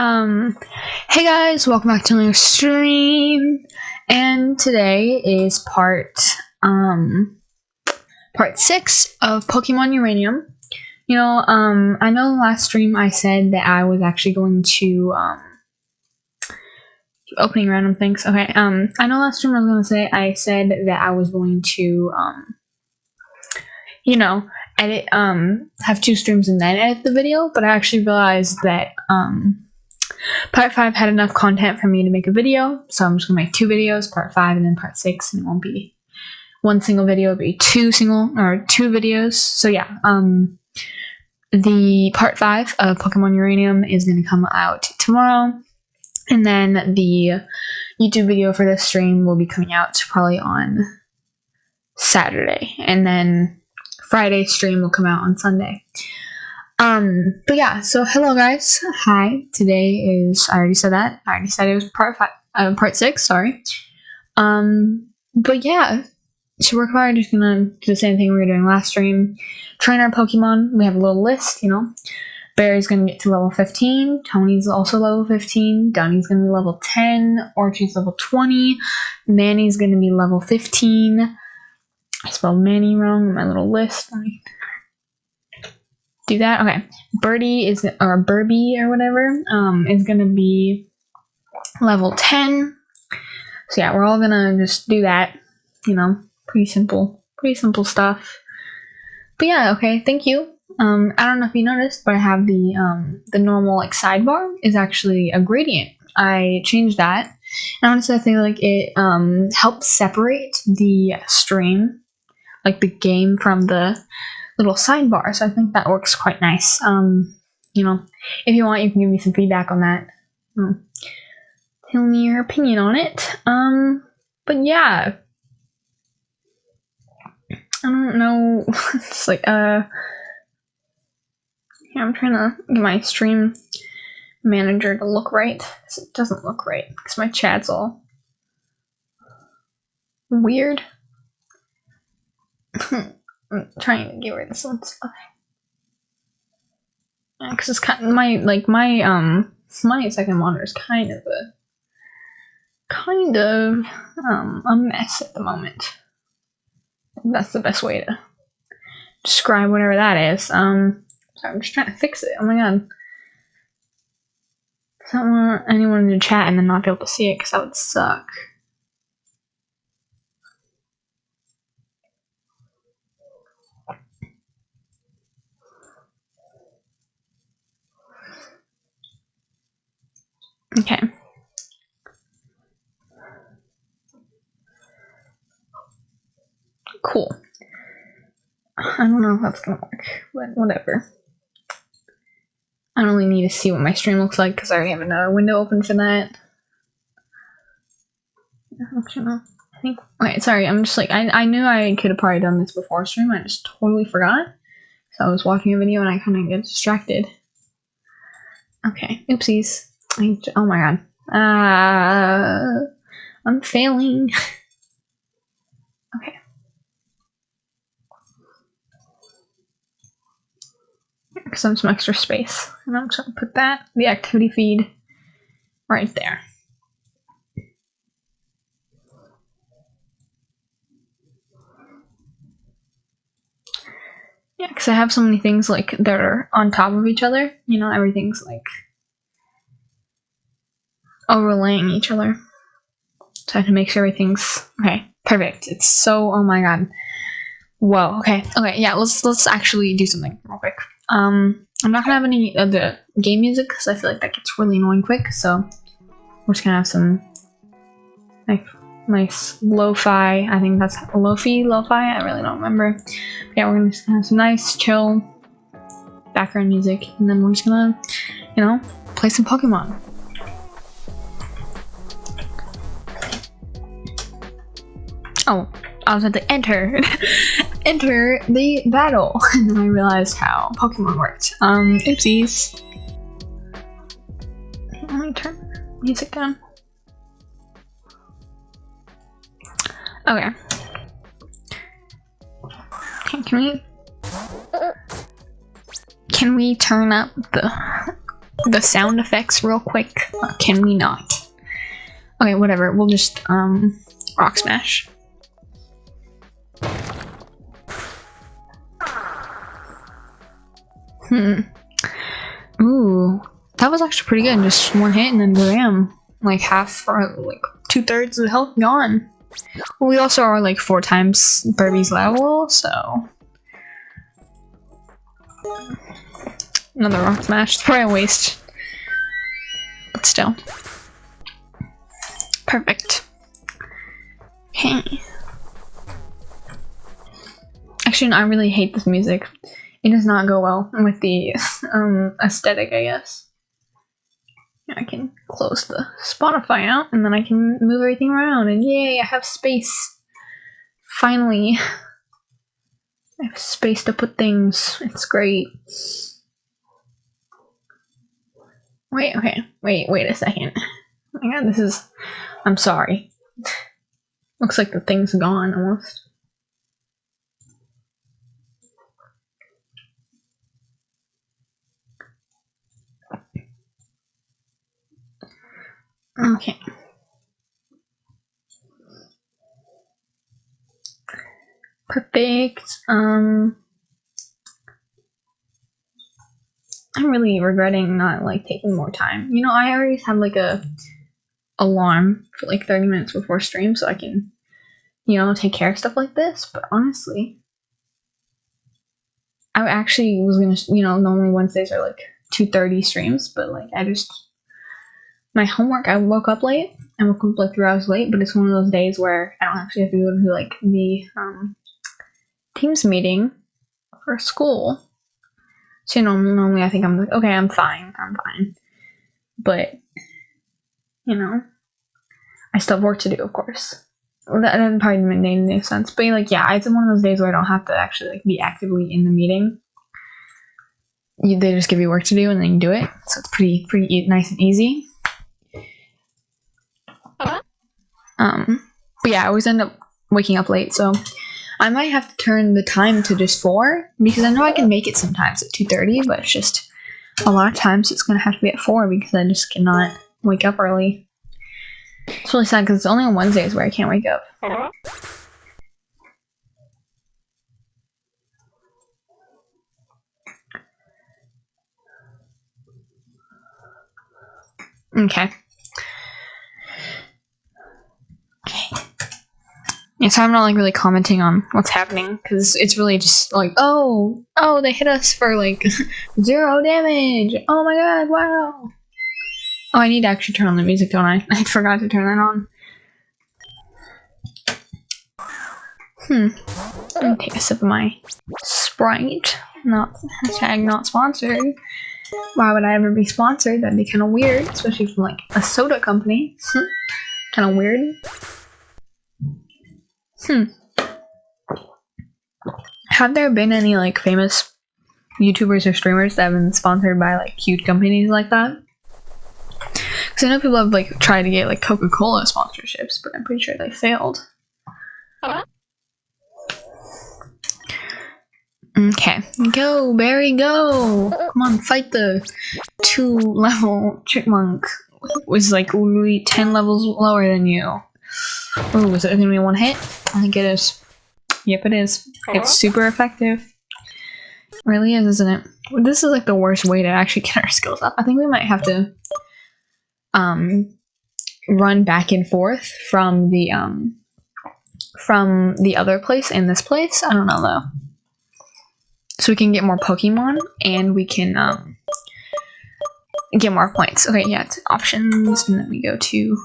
Um, hey guys, welcome back to my stream. And today is part um part six of Pokemon Uranium. You know, um, I know the last stream I said that I was actually going to um opening random things. Okay, um, I know last stream I was gonna say I said that I was going to um, you know, edit um have two streams and then edit the video, but I actually realized that um Part 5 had enough content for me to make a video, so I'm just going to make two videos, part 5 and then part 6, and it won't be one single video, it'll be two single, or two videos. So yeah, um, the part 5 of Pokemon Uranium is going to come out tomorrow, and then the YouTube video for this stream will be coming out probably on Saturday, and then Friday stream will come out on Sunday. Um, but yeah, so hello guys. Hi. Today is I already said that. I already said it was part five uh, part six, sorry. Um, but yeah. So we're probably just gonna do the same thing we were doing last stream. Train our Pokemon. We have a little list, you know. Barry's gonna get to level 15, Tony's also level 15, Dunny's gonna be level 10, Orchie's level 20, Manny's gonna be level 15. I spelled Manny wrong in my little list. Do that. Okay, Birdie is or Birbie or whatever um, is gonna be level ten. So yeah, we're all gonna just do that. You know, pretty simple, pretty simple stuff. But yeah, okay, thank you. Um, I don't know if you noticed, but I have the um, the normal like sidebar is actually a gradient. I changed that. And honestly, I think like it um, helps separate the stream, like the game from the little sidebar. So I think that works quite nice. Um, you know, if you want, you can give me some feedback on that. Um, tell me your opinion on it. Um, but yeah, I don't know. it's like uh, yeah, I'm trying to get my stream manager to look right. It doesn't look right because my chat's all weird. I'm trying to get rid of some stuff. Yeah, cause it's kind of my like my um my second monitor is kind of a kind of um a mess at the moment. That's the best way to describe whatever that is. Um, so I'm just trying to fix it. Oh my god. I don't want anyone in the chat and then not be able to see it because that would suck. Okay. Cool. I don't know if that's gonna work, but whatever. I don't really need to see what my stream looks like because I already have another window open for that. I think. Wait, sorry. I'm just like I I knew I could have probably done this before stream. I just totally forgot. So I was watching a video and I kind of get distracted. Okay. Oopsies. Oh my god. Uh, I'm failing. okay. Some some extra space. And I'm just gonna put that, the activity feed, right there. Yeah, because I have so many things like that are on top of each other. You know, everything's like overlaying each other. So I to make sure everything's okay. Perfect. It's so oh my god. Whoa. Okay. Okay. Yeah. Let's let's actually do something real quick. Um, I'm not gonna have any of the game music because I feel like that gets really annoying quick. So we're just gonna have some like nice lo-fi. I think that's lo-fi, lo-fi. I really don't remember. But yeah, we're gonna just have some nice chill background music, and then we're just gonna, you know, play some Pokemon. Oh, I was at the enter. enter the battle. And then I realized how Pokemon worked. Um, oopsies. Let me turn music down. Okay. Can we... Can we turn up the the sound effects real quick? Can we not? Okay, whatever. We'll just um rock smash. Hmm. Ooh, that was actually pretty good. Just one hit and then bam, like half or like two thirds of the health gone. We also are like four times Birbie's level, so another rock smash. Probably a waste, but still perfect. Okay. Actually, no, I really hate this music. It does not go well with the um, aesthetic, I guess. I can close the Spotify out and then I can move everything around and yay, I have space. Finally. I have space to put things. It's great. Wait, okay. Wait, wait a second. Oh my god, this is... I'm sorry. Looks like the thing's gone almost. Okay. Perfect. Um, I'm really regretting not like taking more time. You know, I always have like a alarm for like 30 minutes before stream so I can, you know, take care of stuff like this. But honestly, I actually was gonna, you know, normally Wednesdays are like 2:30 streams, but like I just my homework, I woke up late. I woke up like three hours late, but it's one of those days where I don't actually have to go to like the um, Teams meeting for school. So you know, normally I think I'm like, okay, I'm fine, I'm fine. But you know, I still have work to do, of course. Well, that, that probably make any sense. But like, yeah, it's one of those days where I don't have to actually like be actively in the meeting. You, they just give you work to do and then you do it. So it's pretty pretty e nice and easy. Um, but yeah, I always end up waking up late, so I might have to turn the time to just 4, because I know I can make it sometimes at 2.30, but it's just a lot of times it's going to have to be at 4 because I just cannot wake up early. It's really sad because it's only on Wednesdays where I can't wake up. Okay. Yeah, so I'm not like really commenting on what's happening because it's really just like, oh, oh, they hit us for like zero damage. Oh my god, wow. Oh, I need to actually turn on the music, don't I? I forgot to turn that on. Hmm. Me take a sip of my Sprite. Not hashtag not sponsored. Why would I ever be sponsored? That'd be kind of weird, especially from like a soda company. kind of weird. Hmm. Have there been any like famous YouTubers or streamers that have been sponsored by like huge companies like that? Because I know people have like tried to get like Coca Cola sponsorships, but I'm pretty sure they failed. Okay, go Barry, go! Come on, fight the two level chipmunk. Was like literally ten levels lower than you. Oh, is it gonna be one hit? I think it is. Yep, it is. It's super effective. It really is, isn't it? This is like the worst way to actually get our skills up. I think we might have to um run back and forth from the um from the other place and this place. I don't know though. So we can get more Pokemon and we can um get more points. Okay, yeah, it's options and then we go to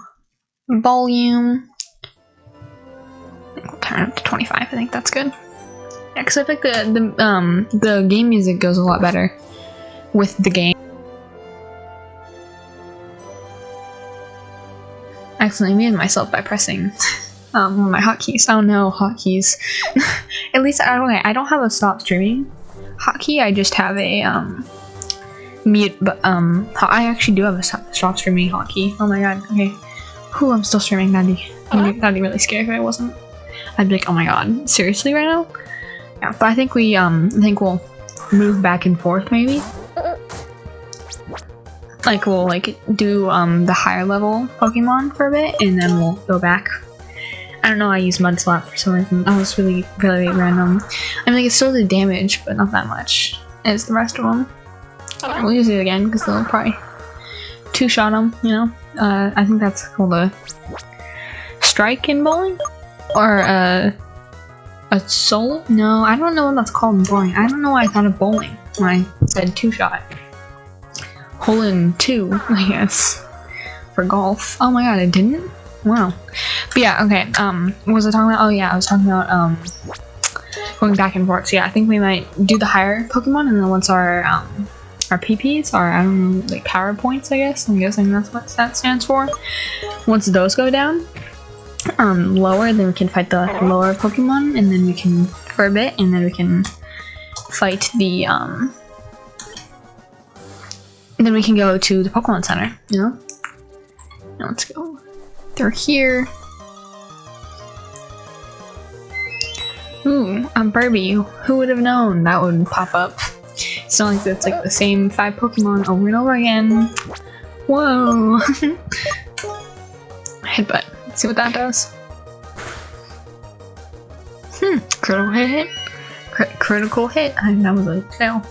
volume. Turn it up to 25. I think that's good. Yeah, because I think the the um the game music goes a lot better with the game. I accidentally muted myself by pressing um my hotkeys. Oh no, hotkeys. At least I don't. I don't have a stop streaming hotkey. I just have a um mute. But um, I actually do have a stop, stop streaming hotkey. Oh my god. Okay. Whew, I'm still streaming. That'd be, that'd be really scary if I wasn't. I'd be like, oh my god, seriously right now? Yeah, but I think we, um, I think we'll move back and forth maybe. like we'll like do um the higher level Pokemon for a bit, and then we'll go back. I don't know. I used Mudslap for some reason. That was really really random. I mean, like it still did damage, but not that much as the rest of them. We'll use it again because they'll probably two shot them. You know. Uh, I think that's called a strike in bowling, or uh, a solo. No, I don't know what that's called in bowling. I don't know why I thought of bowling when I said two shot. Hole in two, I guess, for golf. Oh my god, I didn't. Wow. But yeah, okay. Um, what was I talking about? Oh yeah, I was talking about um going back and forth. So yeah, I think we might do the higher Pokemon, and then once our um our PPs, or I don't know, like power points, I guess. I'm guessing that's what that stands for. Once those go down, um, lower, then we can fight the lower Pokemon, and then we can for a bit, and then we can fight the um. Then we can go to the Pokemon Center, you know. Now let's go. They're here. Ooh, a Birbie. Who would have known that would pop up? It's not like it's like the same five Pokemon over and over again. Whoa! Headbutt. Let's see what that does. Hmm, critical hit. Crit critical hit. I that was a fail.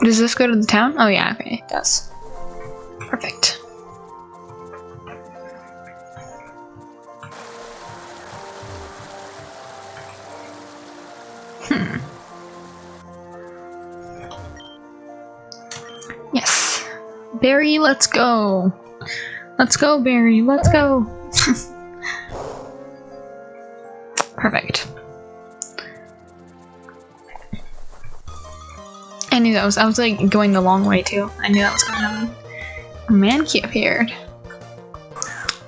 Does this go to the town? Oh yeah, okay, it does. Perfect. Hmm. Yes. Barry, let's go. Let's go, Barry, let's go. Perfect. Knew that was- I was like going the long way too. I knew that was gonna happen. A Mankey appeared.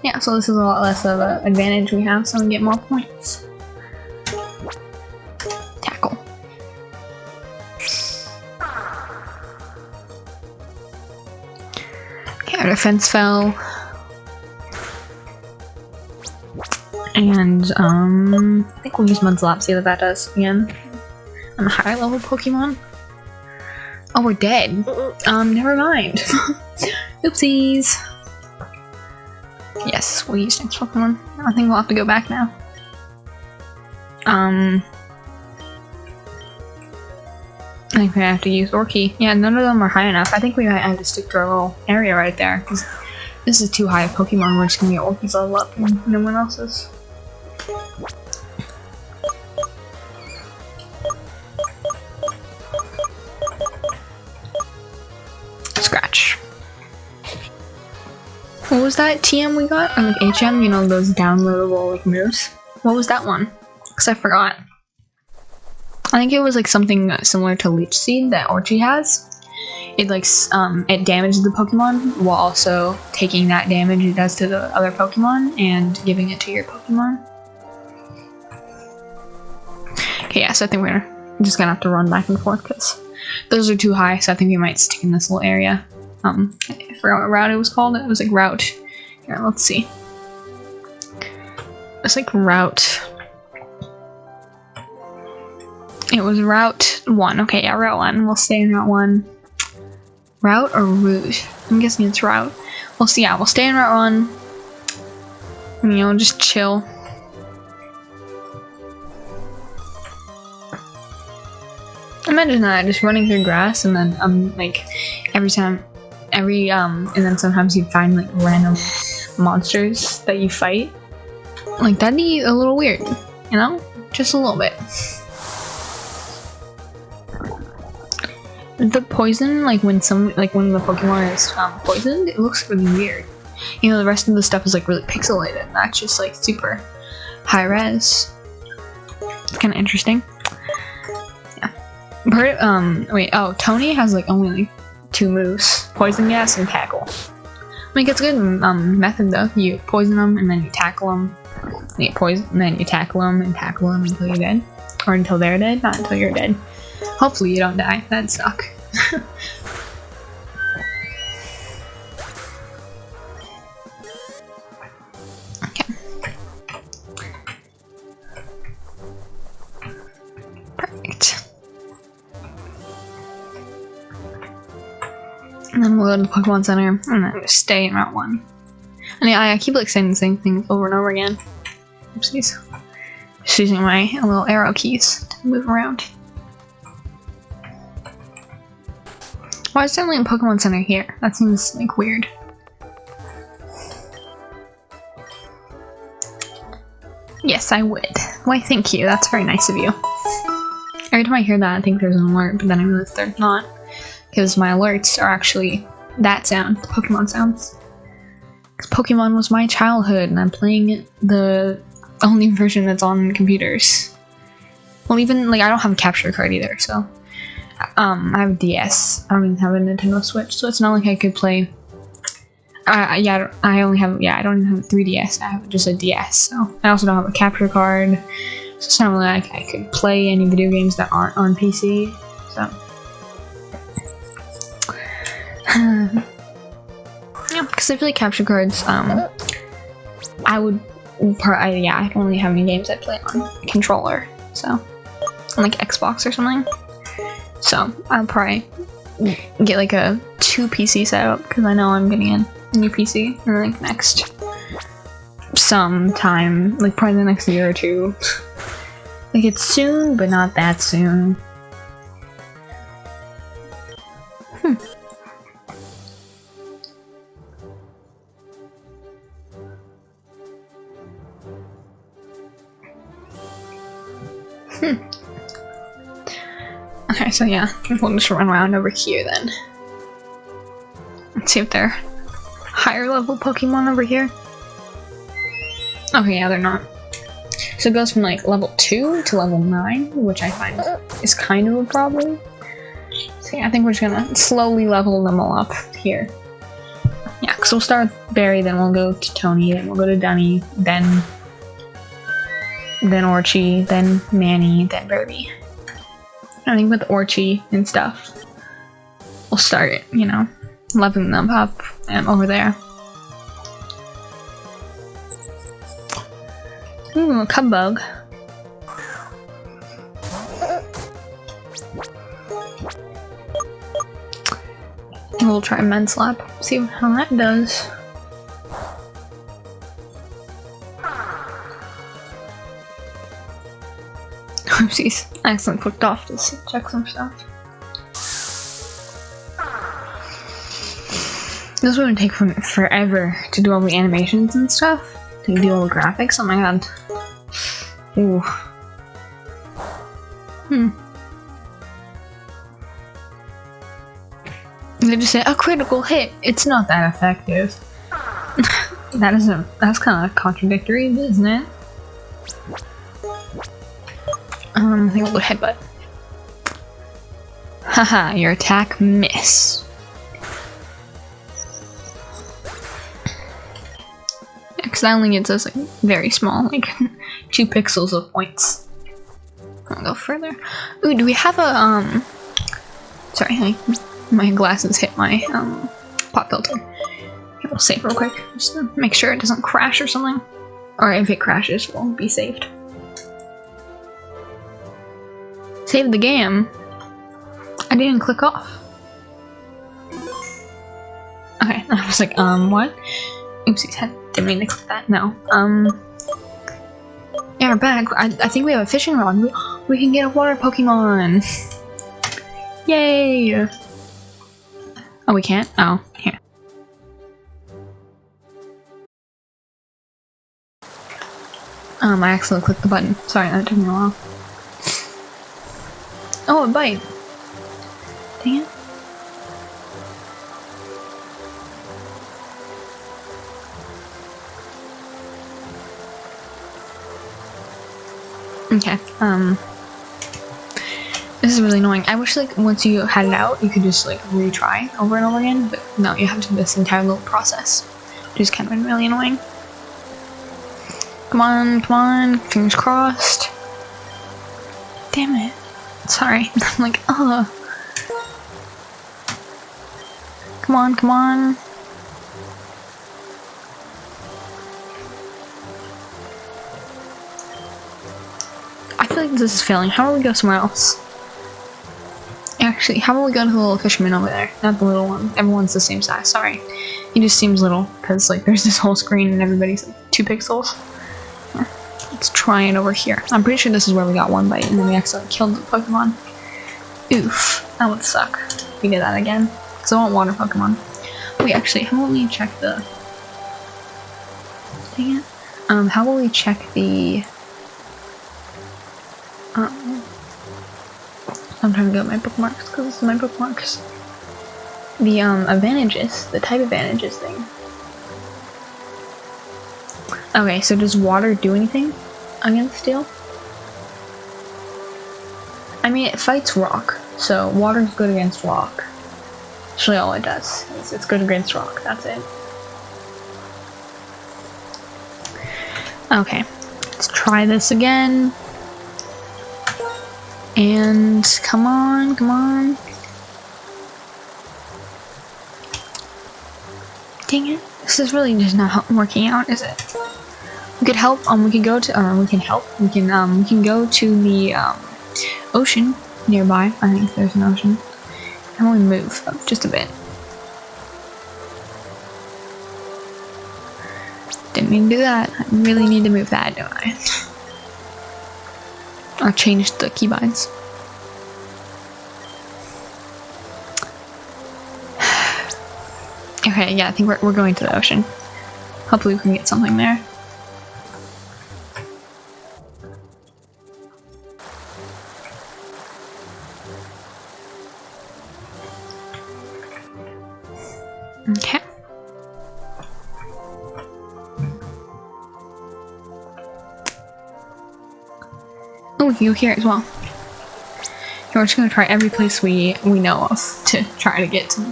Yeah, so this is a lot less of an advantage we have, so we get more points. Tackle. Okay, our defense fell. And, um, I think we'll use Mudslap, see what that does again. I'm a higher level Pokemon. Oh, we're dead. Um, never mind. Oopsies. Yes, we'll use next Pokemon. I think we'll have to go back now. Um, I think we have to use Orky. Yeah, none of them are high enough. I think we might have to stick to our little area right there, because this is too high a Pokemon. We're just gonna get Orky's level up and no one else's. What was that TM we got? Or like HM, you know, those downloadable like moves? What was that one? Because I forgot. I think it was like something similar to Leech Seed that Orchi has. It like um it damages the Pokemon while also taking that damage it does to the other Pokemon and giving it to your Pokemon. Okay, yeah, so I think we're just gonna have to run back and forth because those are too high, so I think we might stick in this little area. Um, I forgot what route it was called. It was like route. Here, let's see. It's like route. It was route one. Okay, yeah, route one. We'll stay in route one. Route or route? I'm guessing it's route. We'll see. Yeah, we'll stay in route one. And, you know, just chill. Imagine that, just running through grass and then um like every time every um and then sometimes you find like random monsters that you fight. Like that'd be a little weird, you know? Just a little bit. The poison, like when some like when the Pokemon is um, poisoned, it looks really weird. You know, the rest of the stuff is like really pixelated, and that's just like super high res. It's kind of interesting. Bert, um, wait, oh, Tony has like only like two moves: poison gas and tackle. I mean, it's a good um method though. You poison them and then you tackle them. You poison, and then you tackle them and tackle them until you're dead. Or until they're dead, not until you're dead. Hopefully you don't die. That'd suck. Pokemon Center and then stay in Route 1. And yeah, I keep like saying the same thing over and over again. Oopsies. Just using my little arrow keys to move around. Why is there only a Pokemon Center here? That seems like weird. Yes, I would. Why, thank you. That's very nice of you. Every time I hear that, I think there's an alert, but then I realize there's not. Because my alerts are actually that sound, the Pokemon sounds. Because Pokemon was my childhood, and I'm playing the only version that's on computers. Well, even, like, I don't have a capture card either, so. Um, I have a DS. I don't even have a Nintendo Switch, so it's not like I could play. Yeah, I only have, yeah, I don't even have a 3DS. I have just a DS, so. I also don't have a capture card. So it's not like I could play any video games that aren't on PC, so. yeah, because I feel like capture cards, um, I would, I, yeah, I don't really have any games I play on controller, so, on like Xbox or something. So I'll probably get like a two PC setup because I know I'm getting a new PC like next sometime, like probably the next year or two. like it's soon, but not that soon. Okay, so yeah, we'll just run around over here then. Let's see if they're higher level Pokemon over here. Okay, yeah, they're not. So it goes from like level 2 to level 9, which I find is kind of a problem. So yeah, I think we're just gonna slowly level them all up here. Yeah, because we'll start with Barry, then we'll go to Tony, then we'll go to Dunny, then then Orchie, then Manny, then Birdie. I think with Orchie and stuff, we'll start you know, leveling them up and over there. Ooh, a Cubbug. We'll try Slap. see how that does. Oopsies, I accidentally clicked off to check some stuff. This would take forever to do all the animations and stuff. To do all the graphics. Oh my god. Ooh. Hmm. They just say a critical hit. It's not that effective. that isn't. That's kind of contradictory, isn't it? Um, I think I'll go headbutt. Haha, your attack miss. Because that only gets us like very small, like two pixels of points. I'll go further. Ooh, do we have a um? Sorry, my, my glasses hit my um pop filter. we'll save real quick, just to make sure it doesn't crash or something. Or if it crashes, we'll be saved. Save the game. I didn't click off. Okay, I was like, um, what? Oopsies, I didn't mean to click that. No. Um. Yeah, we're back. I, I think we have a fishing rod. We, we can get a water Pokemon. Yay! Oh, we can't? Oh, here. Um, I accidentally clicked the button. Sorry, that took me a while. Oh, a bite. Dang it. Okay, um... This is really annoying. I wish, like, once you had it out, you could just, like, retry over and over again, but no, you have to do this entire little process, which is kind of really annoying. Come on, come on, fingers crossed. Damn it. Sorry. I'm like, oh. Come on, come on. I feel like this is failing. How about we go somewhere else? Actually, how about we go to the little fisherman over there? Not the little one. Everyone's the same size. Sorry. He just seems little because like there's this whole screen and everybody's like two pixels. Let's try it over here. I'm pretty sure this is where we got one bite and then we accidentally killed the Pokemon. Oof. That would suck. We did that again. Because I want water Pokemon. Wait, actually, how about we check the... Dang it. Um, how about we check the... Um, I'm trying to get my bookmarks because this is my bookmarks. The um, advantages, the type advantages thing. Okay, so does water do anything against steel? I mean, it fights rock, so water's good against rock. Actually, all it does is it's good against rock, that's it. Okay, let's try this again. And come on, come on. Dang it. This is really just not working out, is it? We could help, um, we could go to, or we can help, we can, um, we can go to the, um, ocean nearby. I think there's an ocean. And we move up just a bit. Didn't mean to do that. I really need to move that, don't I? I'll change the keybinds. okay, yeah, I think we're, we're going to the ocean. Hopefully we can get something there. You here as well. We're just gonna try every place we we know of to try to get to.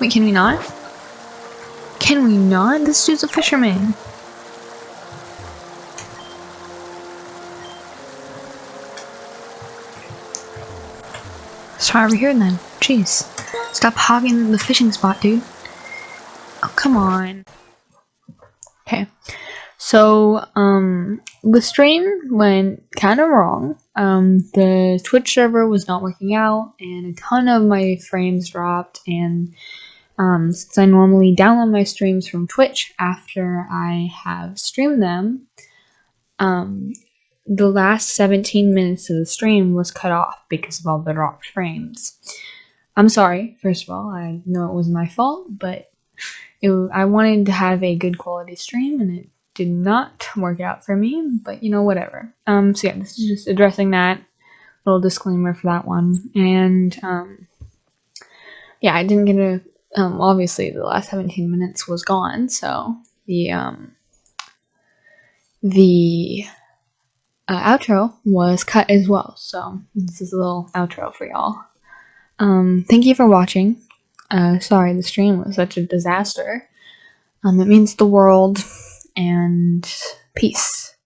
Wait, can we not? Can we not? This dude's a fisherman. Let's try over here then. Jeez. Stop hogging the fishing spot, dude. Oh, come on. Okay. So, um, the stream went kind of wrong. Um, the Twitch server was not working out, and a ton of my frames dropped. And um, since I normally download my streams from Twitch after I have streamed them, um, the last 17 minutes of the stream was cut off because of all the dropped frames. I'm sorry, first of all, I know it was my fault, but it, I wanted to have a good quality stream and it did not work out for me, but you know, whatever. Um, so yeah, this is just addressing that little disclaimer for that one. And, um, yeah, I didn't get a, um, obviously the last 17 minutes was gone, so the, um, the uh, outro was cut as well. So this is a little outro for y'all. Um, thank you for watching. Uh, sorry the stream was such a disaster. Um, it means the world and peace.